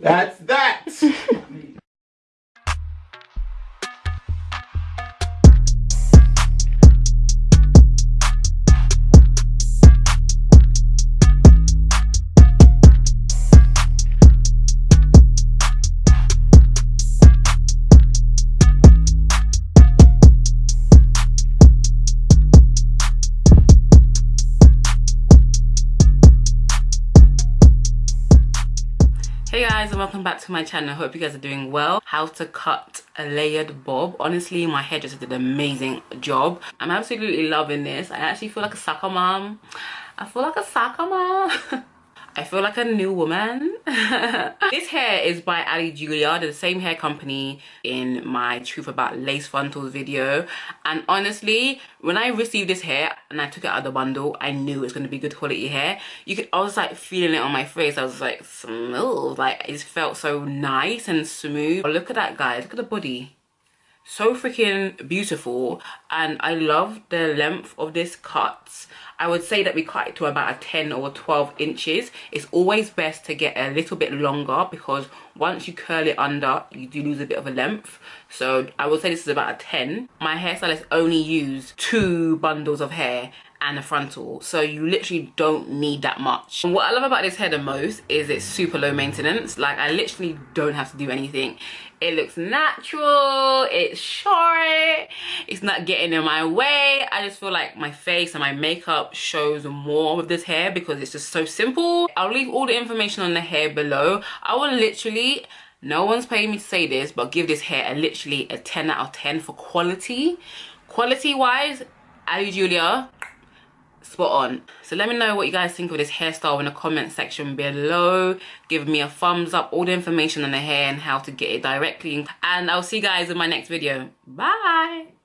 That's welcome back to my channel. Hope you guys are doing well. How to cut a layered bob. Honestly my hairdresser did an amazing job. I'm absolutely loving this. I actually feel like a soccer mom. I feel like a soccer mom I feel like a new woman. this hair is by Ali Julia, the same hair company in my Truth About Lace Frontals video. And honestly, when I received this hair and I took it out of the bundle, I knew it was going to be good quality hair. You could, I was like feeling it on my face. I was like, smooth. Like, it felt so nice and smooth. Look at that, guys. Look at the body so freaking beautiful and I love the length of this cut. I would say that we cut it to about a 10 or 12 inches. It's always best to get a little bit longer because once you curl it under, you do lose a bit of a length. So I would say this is about a 10. My hairstylist only used two bundles of hair and a frontal. So you literally don't need that much. And what i love about this hair the most is it's super low maintenance. Like i literally don't have to do anything. It looks natural. It's short. It's not getting in my way. I just feel like my face and my makeup shows more with this hair because it's just so simple. I'll leave all the information on the hair below. I will literally no one's paying me to say this but give this hair a literally a 10 out of 10 for quality. Quality wise Ali Julia spot on. So let me know what you guys think of this hairstyle in the comment section below. Give me a thumbs up all the information on the hair and how to get it directly. And i'll see you guys in my next video. Bye